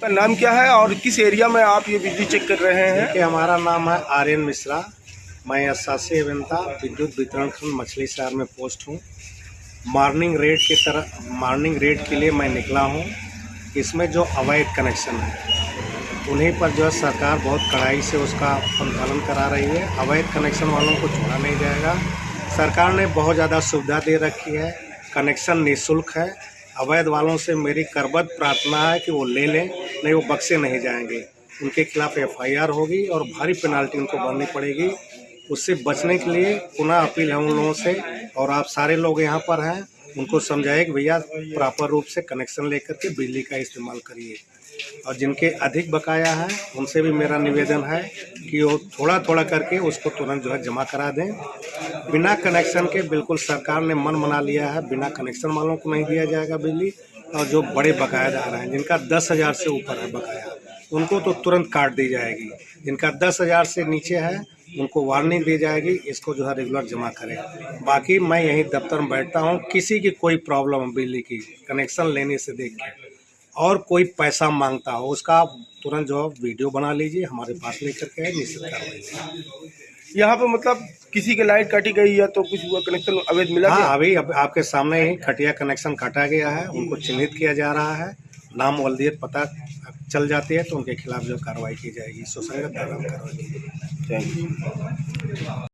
का नाम क्या है और किस एरिया में आप ये बिजली चेक कर रहे हैं? देखिए, हमारा नाम है आर्यन मिश्रा। मैं असासी अभियंता विद्युत वितरण खंड मछली शहर में पोस्ट हूँ। मॉर्निंग रेड की तरह, मॉर्निंग रेड के लिए मैं निकला हूँ। इसमें जो अवैध कनेक्शन है, उन्हीं पर जो है सरकार बहुत कड़ाई से उसका संचालन करा रही है। अवैध कनेक्शन वालों को छोड़ा नहीं जाएगा। सरकार ने बहुत ज़्यादा सुविधा दे रखी है। कनेक्शन निःशुल्क है। अवैध वालों से मेरी करबद्ध प्रार्थना है कि वो ले लें। नहीं, वो बक्से नहीं जाएँगे। उनके खिलाफ एफआईआर होगी और भारी पेनाल्टी उनको भरनी पड़ेगी। उससे बचने के लिए पुनः अपील है उन लोगों से और आप सारे लोग यहाँ पर हैं। उनको समझाइए कि भैया, प्रॉपर रूप से कनेक्शन लेकर के बिजली का इस्तेमाल करिए। और जिनके अधिक बकाया है, उनसे भी मेरा निवेदन है कि वो थोड़ा थोड़ा करके उसको तुरंत जो है जमा करा दें। बिना कनेक्शन के बिल्कुल सरकार ने मन मना लिया है। बिना कनेक्शन वालों को नहीं दिया जाएगा बिजली। और जो बड़े बकायादार हैं, जिनका दस हज़ार से ऊपर है बकाया, उनको तो तुरंत काट दी जाएगी। जिनका दस हज़ार से नीचे है, उनको वार्निंग दी जाएगी, इसको जो है रेगुलर जमा करें। बाकी मैं यहीं दफ्तर में बैठता हूँ, किसी की कोई प्रॉब्लम है बिजली की, कनेक्शन लेने से देख के। और कोई पैसा माँगता हो, उसका तुरंत जो वीडियो बना लीजिए, हमारे पास लेकर के निश्चित कार्रवाई यहाँ पे मतलब किसी के लाइट काटी गई या तो कुछ हुआ कनेक्शन अवैध मिला हाँ अभी अब आपके सामने ही खटिया कनेक्शन काटा गया है उनको चिन्हित किया जा रहा है। नाम वल्दियत पता चल जाती है तो उनके खिलाफ जो कार्रवाई की जाएगी सुसंगत कार्रवाई की जाएगी थैंक यू